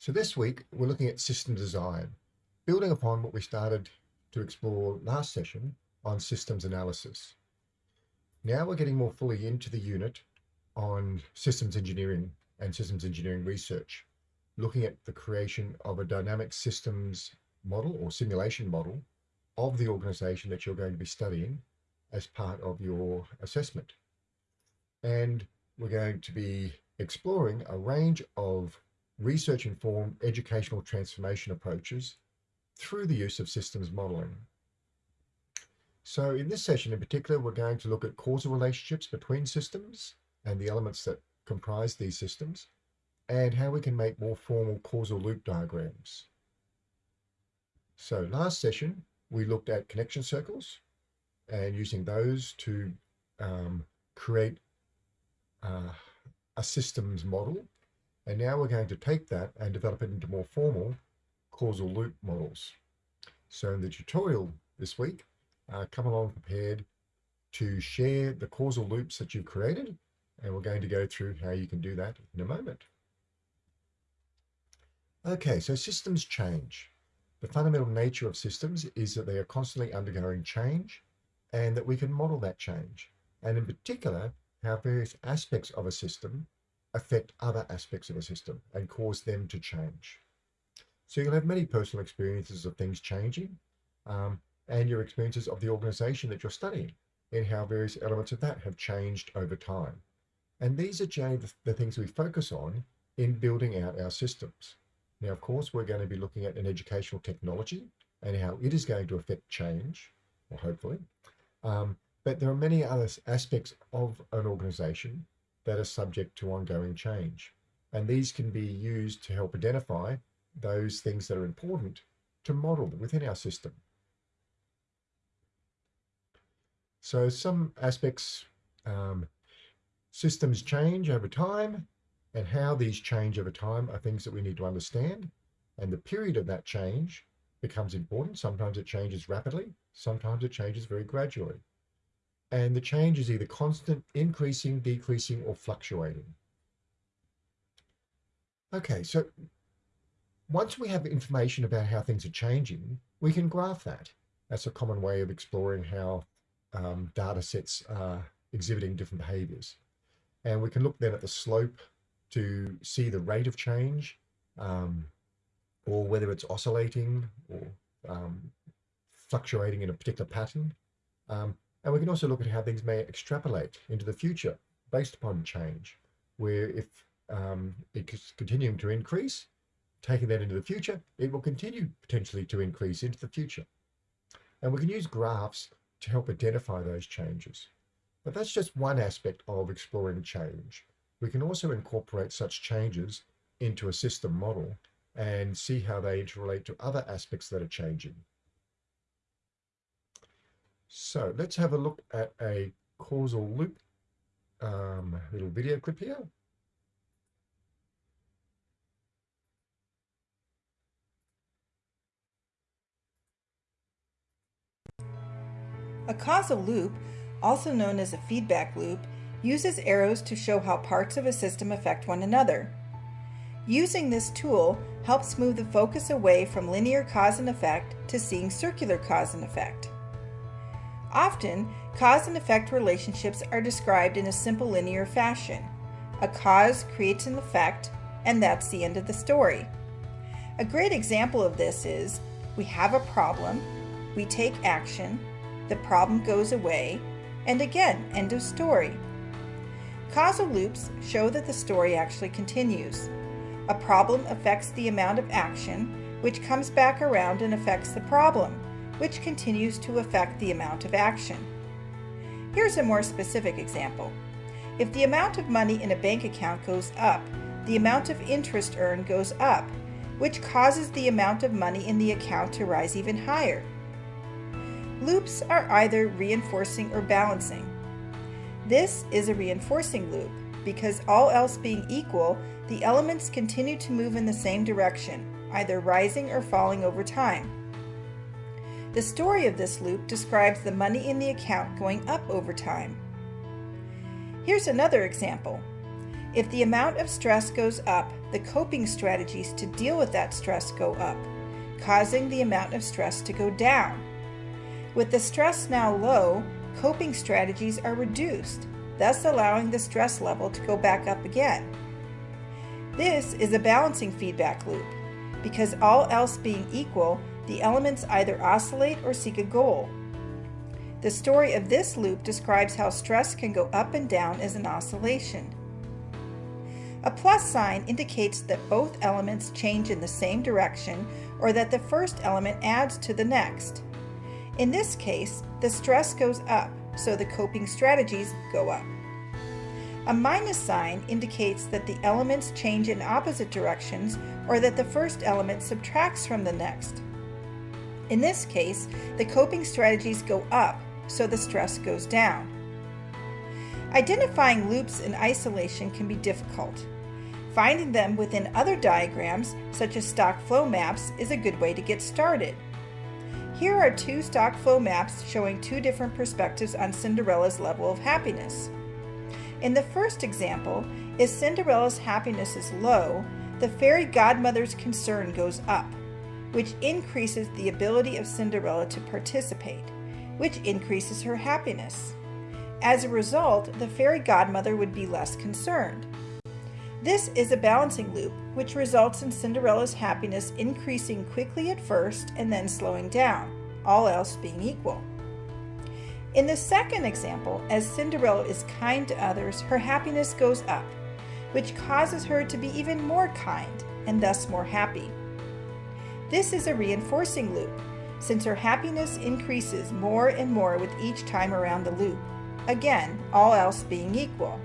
So this week, we're looking at system design, building upon what we started to explore last session on systems analysis. Now we're getting more fully into the unit on systems engineering and systems engineering research, looking at the creation of a dynamic systems model or simulation model of the organization that you're going to be studying as part of your assessment. And we're going to be exploring a range of research-informed educational transformation approaches through the use of systems modeling. So in this session in particular, we're going to look at causal relationships between systems and the elements that comprise these systems, and how we can make more formal causal loop diagrams. So last session, we looked at connection circles and using those to um, create uh, a systems model and now we're going to take that and develop it into more formal causal loop models. So in the tutorial this week, uh, come along prepared to share the causal loops that you've created. And we're going to go through how you can do that in a moment. Okay, so systems change. The fundamental nature of systems is that they are constantly undergoing change and that we can model that change. And in particular, how various aspects of a system affect other aspects of a system and cause them to change. So you'll have many personal experiences of things changing um, and your experiences of the organization that you're studying and how various elements of that have changed over time. And these are the, the things we focus on in building out our systems. Now, of course, we're going to be looking at an educational technology and how it is going to affect change, or hopefully. Um, but there are many other aspects of an organization that are subject to ongoing change. And these can be used to help identify those things that are important to model within our system. So some aspects, um, systems change over time and how these change over time are things that we need to understand. And the period of that change becomes important. Sometimes it changes rapidly. Sometimes it changes very gradually and the change is either constant, increasing, decreasing, or fluctuating. Okay, so once we have information about how things are changing, we can graph that. That's a common way of exploring how um, data sets are exhibiting different behaviors. And we can look then at the slope to see the rate of change, um, or whether it's oscillating or um, fluctuating in a particular pattern. And we can also look at how things may extrapolate into the future based upon change, where if um, it's continuing to increase, taking that into the future, it will continue potentially to increase into the future. And we can use graphs to help identify those changes. But that's just one aspect of exploring change. We can also incorporate such changes into a system model and see how they interrelate to other aspects that are changing. So let's have a look at a causal loop um, little video clip here. A causal loop, also known as a feedback loop, uses arrows to show how parts of a system affect one another. Using this tool helps move the focus away from linear cause and effect to seeing circular cause and effect. Often, cause and effect relationships are described in a simple linear fashion. A cause creates an effect, and that's the end of the story. A great example of this is we have a problem, we take action, the problem goes away, and again, end of story. Causal loops show that the story actually continues. A problem affects the amount of action, which comes back around and affects the problem which continues to affect the amount of action. Here's a more specific example. If the amount of money in a bank account goes up, the amount of interest earned goes up, which causes the amount of money in the account to rise even higher. Loops are either reinforcing or balancing. This is a reinforcing loop because all else being equal, the elements continue to move in the same direction, either rising or falling over time. The story of this loop describes the money in the account going up over time. Here's another example. If the amount of stress goes up, the coping strategies to deal with that stress go up, causing the amount of stress to go down. With the stress now low, coping strategies are reduced, thus allowing the stress level to go back up again. This is a balancing feedback loop. Because all else being equal, the elements either oscillate or seek a goal. The story of this loop describes how stress can go up and down as an oscillation. A plus sign indicates that both elements change in the same direction or that the first element adds to the next. In this case, the stress goes up, so the coping strategies go up. A minus sign indicates that the elements change in opposite directions or that the first element subtracts from the next. In this case, the coping strategies go up, so the stress goes down. Identifying loops in isolation can be difficult. Finding them within other diagrams, such as stock flow maps, is a good way to get started. Here are two stock flow maps showing two different perspectives on Cinderella's level of happiness. In the first example, if Cinderella's happiness is low, the fairy godmother's concern goes up, which increases the ability of Cinderella to participate, which increases her happiness. As a result, the fairy godmother would be less concerned. This is a balancing loop, which results in Cinderella's happiness increasing quickly at first and then slowing down, all else being equal. In the second example, as Cinderella is kind to others, her happiness goes up, which causes her to be even more kind and thus more happy. This is a reinforcing loop, since her happiness increases more and more with each time around the loop, again, all else being equal.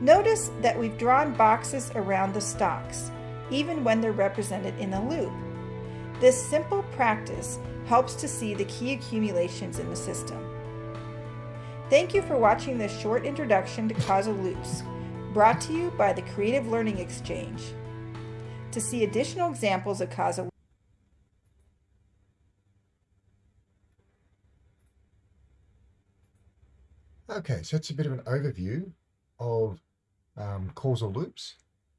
Notice that we've drawn boxes around the stocks, even when they're represented in a loop. This simple practice helps to see the key accumulations in the system. Thank you for watching this short introduction to causal loops, brought to you by the Creative Learning Exchange. To see additional examples of causal Okay, so that's a bit of an overview of um, causal loops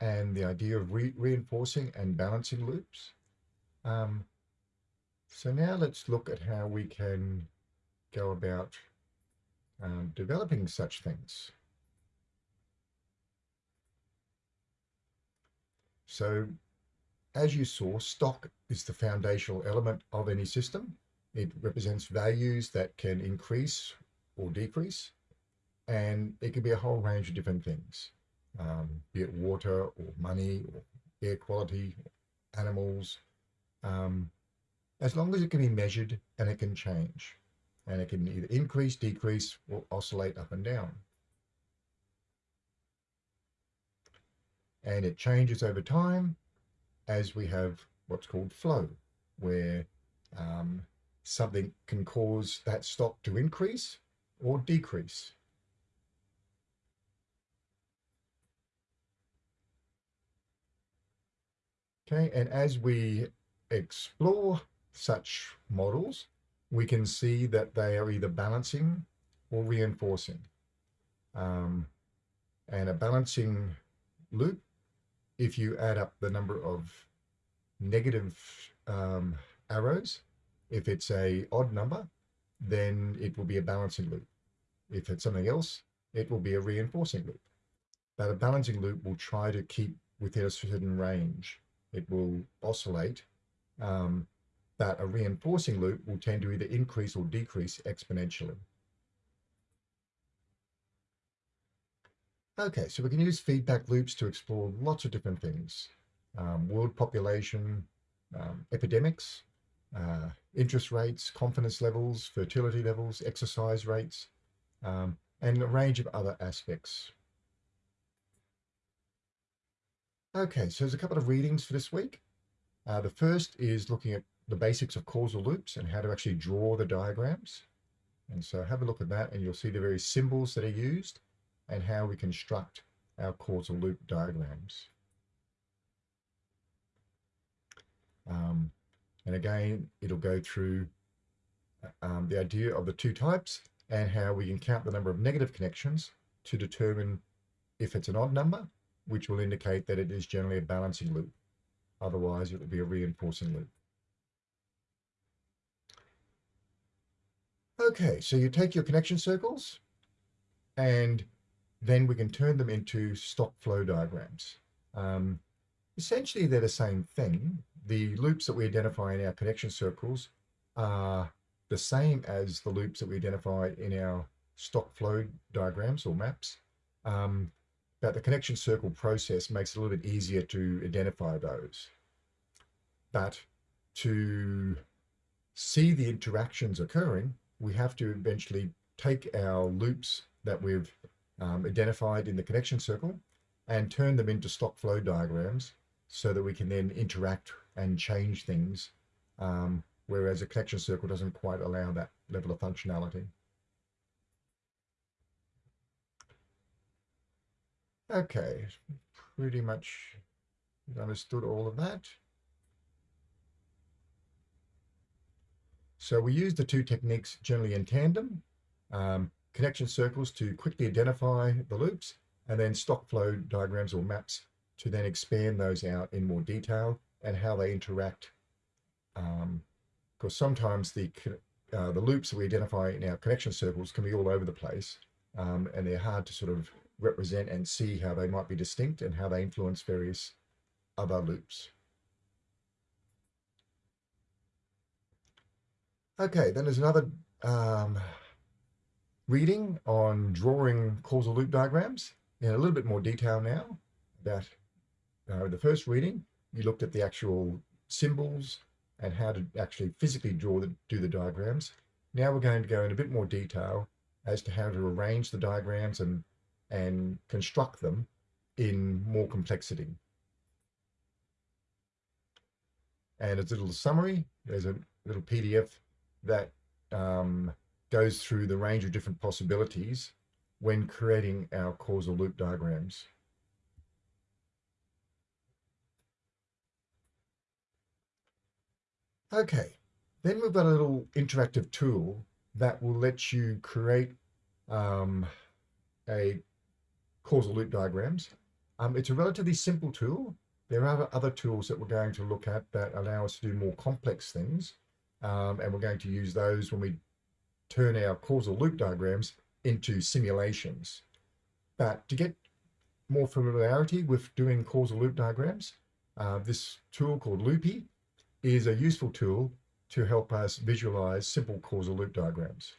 and the idea of re reinforcing and balancing loops. Um, so now let's look at how we can go about um, developing such things. So as you saw, stock is the foundational element of any system. It represents values that can increase or decrease, and it can be a whole range of different things um, be it water or money or air quality, animals, um, as long as it can be measured and it can change. And it can either increase, decrease, or oscillate up and down. And it changes over time as we have what's called flow, where um, something can cause that stock to increase or decrease. Okay, and as we explore such models, we can see that they are either balancing or reinforcing. Um, and a balancing loop, if you add up the number of negative um, arrows, if it's a odd number, then it will be a balancing loop. If it's something else, it will be a reinforcing loop. But a balancing loop will try to keep within a certain range it will oscillate, um, but a reinforcing loop will tend to either increase or decrease exponentially. Okay, so we can use feedback loops to explore lots of different things. Um, world population, um, epidemics, uh, interest rates, confidence levels, fertility levels, exercise rates, um, and a range of other aspects Okay, so there's a couple of readings for this week. Uh, the first is looking at the basics of causal loops and how to actually draw the diagrams. And so have a look at that and you'll see the various symbols that are used and how we construct our causal loop diagrams. Um, and again, it'll go through um, the idea of the two types and how we can count the number of negative connections to determine if it's an odd number, which will indicate that it is generally a balancing loop. Otherwise, it will be a reinforcing loop. Okay, so you take your connection circles and then we can turn them into stock flow diagrams. Um, essentially, they're the same thing. The loops that we identify in our connection circles are the same as the loops that we identify in our stock flow diagrams or maps. Um, but the connection circle process makes it a little bit easier to identify those. But to see the interactions occurring, we have to eventually take our loops that we've um, identified in the connection circle and turn them into stock flow diagrams so that we can then interact and change things, um, whereas a connection circle doesn't quite allow that level of functionality. Okay, pretty much understood all of that. So we use the two techniques generally in tandem, um, connection circles to quickly identify the loops, and then stock flow diagrams or maps to then expand those out in more detail and how they interact. Um, because sometimes the, uh, the loops that we identify in our connection circles can be all over the place, um, and they're hard to sort of represent and see how they might be distinct and how they influence various other loops. Okay, then there's another um, reading on drawing causal loop diagrams in a little bit more detail now about uh, the first reading. You looked at the actual symbols and how to actually physically draw the, do the diagrams. Now we're going to go in a bit more detail as to how to arrange the diagrams and, and construct them in more complexity. And as a little summary, there's a little PDF that um, goes through the range of different possibilities when creating our causal loop diagrams. Okay, then we've got a little interactive tool that will let you create um, a causal loop diagrams. Um, it's a relatively simple tool. There are other tools that we're going to look at that allow us to do more complex things. Um, and we're going to use those when we turn our causal loop diagrams into simulations. But to get more familiarity with doing causal loop diagrams, uh, this tool called Loopy is a useful tool to help us visualize simple causal loop diagrams.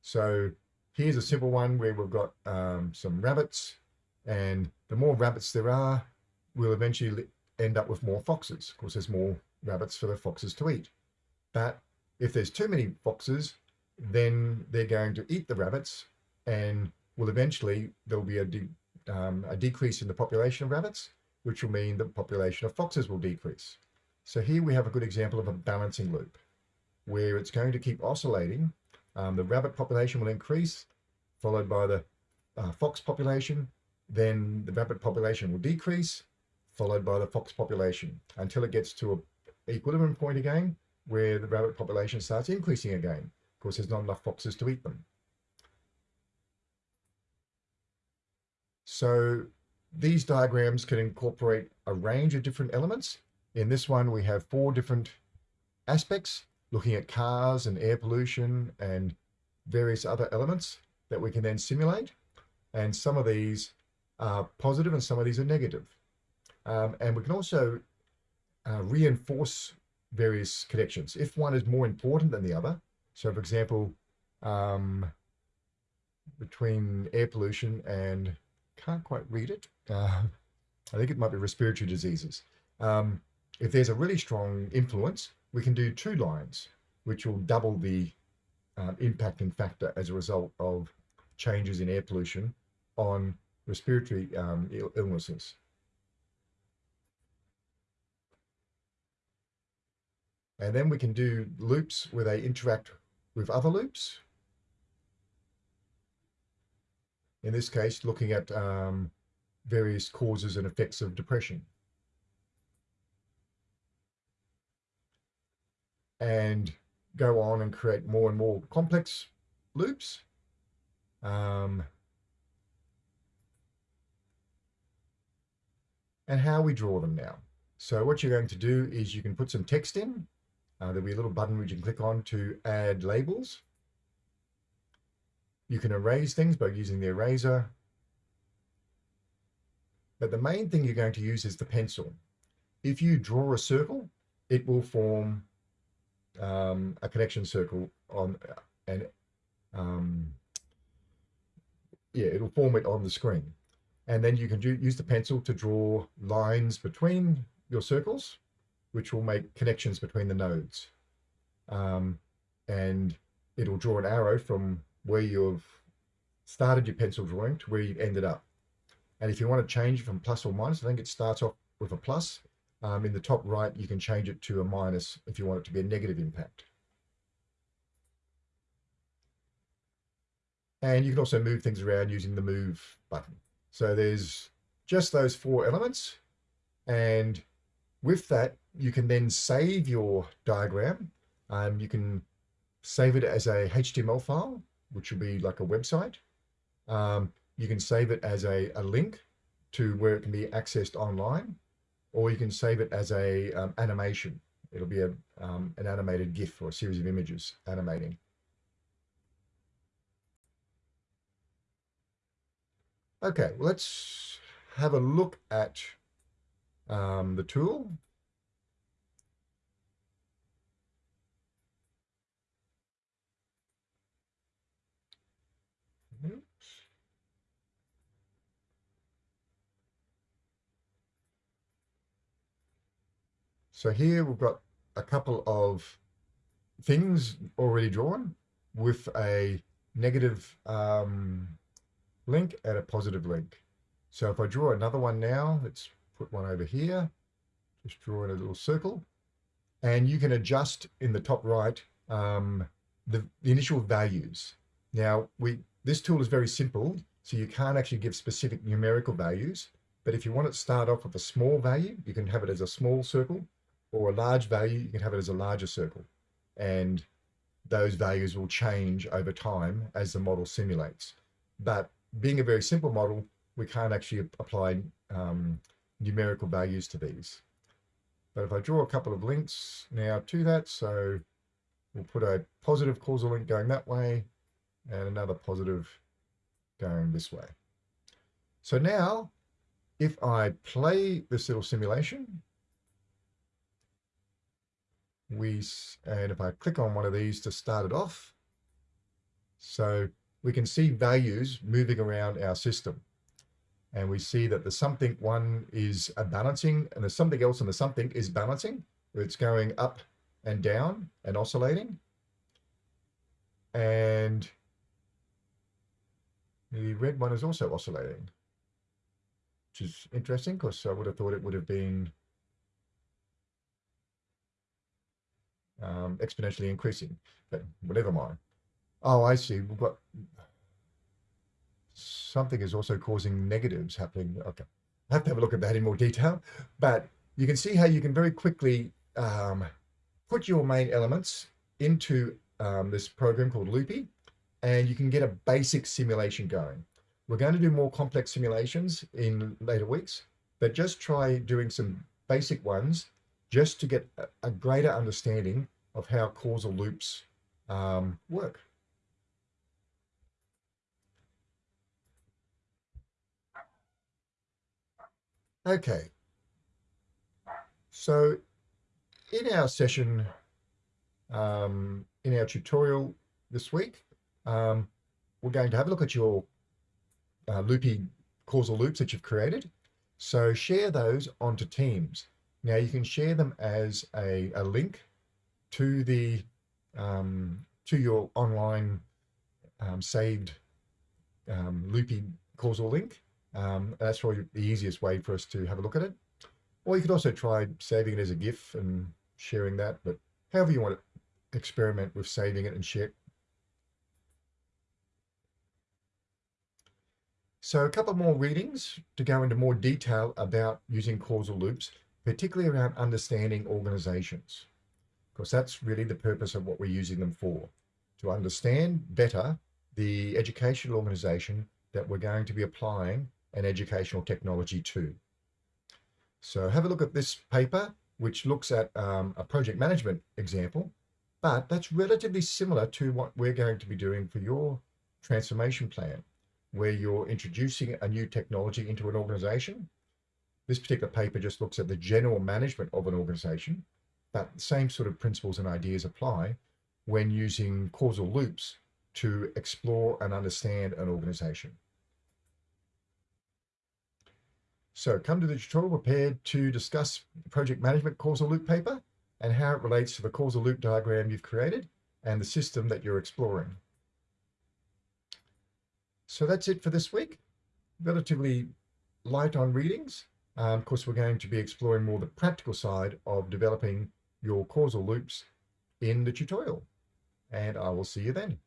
So here's a simple one where we've got um, some rabbits and the more rabbits there are, we'll eventually end up with more foxes. Of course, there's more rabbits for the foxes to eat. But if there's too many foxes, then they're going to eat the rabbits and will eventually there'll be a, de um, a decrease in the population of rabbits, which will mean the population of foxes will decrease. So here we have a good example of a balancing loop where it's going to keep oscillating. Um, the rabbit population will increase, followed by the uh, fox population. Then the rabbit population will decrease, followed by the fox population until it gets to a equilibrium point again, where the rabbit population starts increasing again. Of course, there's not enough foxes to eat them. So these diagrams can incorporate a range of different elements. In this one, we have four different aspects, looking at cars and air pollution and various other elements that we can then simulate. And some of these are positive and some of these are negative. Um, and we can also uh, reinforce various connections. If one is more important than the other, so for example, um, between air pollution and, can't quite read it, uh, I think it might be respiratory diseases. Um, if there's a really strong influence, we can do two lines, which will double the um, impacting factor as a result of changes in air pollution on respiratory um, illnesses. And then we can do loops where they interact with other loops. In this case, looking at um, various causes and effects of depression. And go on and create more and more complex loops. Um, and how we draw them now. So what you're going to do is you can put some text in. Uh, there'll be a little button which you can click on to add labels. You can erase things by using the eraser. But the main thing you're going to use is the pencil. If you draw a circle, it will form um, a connection circle on and um, yeah, it'll form it on the screen. And then you can do, use the pencil to draw lines between your circles, which will make connections between the nodes. Um, and it'll draw an arrow from where you've started your pencil drawing to where you've ended up. And if you want to change from plus or minus, I think it starts off with a plus. Um, in the top right, you can change it to a minus if you want it to be a negative impact. And you can also move things around using the move button. So there's just those four elements. And with that, you can then save your diagram. Um, you can save it as a HTML file, which will be like a website. Um, you can save it as a, a, link to where it can be accessed online, or you can save it as a um, animation. It'll be a, um, an animated GIF or a series of images animating. Okay, well, let's have a look at um, the tool. So here we've got a couple of things already drawn with a negative um, link and a positive link. So if I draw another one now, let's put one over here, just draw in a little circle, and you can adjust in the top right um, the, the initial values. Now, we this tool is very simple, so you can't actually give specific numerical values, but if you want it to start off with a small value, you can have it as a small circle, or a large value, you can have it as a larger circle. And those values will change over time as the model simulates. But being a very simple model, we can't actually apply um, numerical values to these. But if I draw a couple of links now to that, so we'll put a positive causal link going that way and another positive going this way. So now, if I play this little simulation, we, and if I click on one of these to start it off, so we can see values moving around our system. And we see that the something one is a balancing and the something else and the something is balancing. It's going up and down and oscillating. And the red one is also oscillating, which is interesting because I would have thought it would have been um, exponentially increasing, but whatever mind. Oh, I see. We've got something is also causing negatives happening. Okay, I have to have a look at that in more detail, but you can see how you can very quickly um, put your main elements into um, this program called Loopy, and you can get a basic simulation going. We're going to do more complex simulations in later weeks, but just try doing some basic ones just to get a greater understanding of how causal loops um, work. Okay. So in our session, um, in our tutorial this week, um, we're going to have a look at your uh, loopy causal loops that you've created. So share those onto Teams. Now you can share them as a, a link to the um, to your online um, saved um, loopy causal link um, that's probably the easiest way for us to have a look at it. Or you could also try saving it as a GIF and sharing that, but however you want to experiment with saving it and share. So a couple more readings to go into more detail about using causal loops, particularly around understanding organizations, because that's really the purpose of what we're using them for, to understand better the educational organization that we're going to be applying an educational technology to. So have a look at this paper, which looks at um, a project management example, but that's relatively similar to what we're going to be doing for your transformation plan, where you're introducing a new technology into an organization. This particular paper just looks at the general management of an organization, the same sort of principles and ideas apply when using causal loops to explore and understand an organization. So come to the tutorial prepared to discuss project management causal loop paper and how it relates to the causal loop diagram you've created and the system that you're exploring. So that's it for this week. Relatively light on readings. Um, of course, we're going to be exploring more the practical side of developing your causal loops in the tutorial. And I will see you then.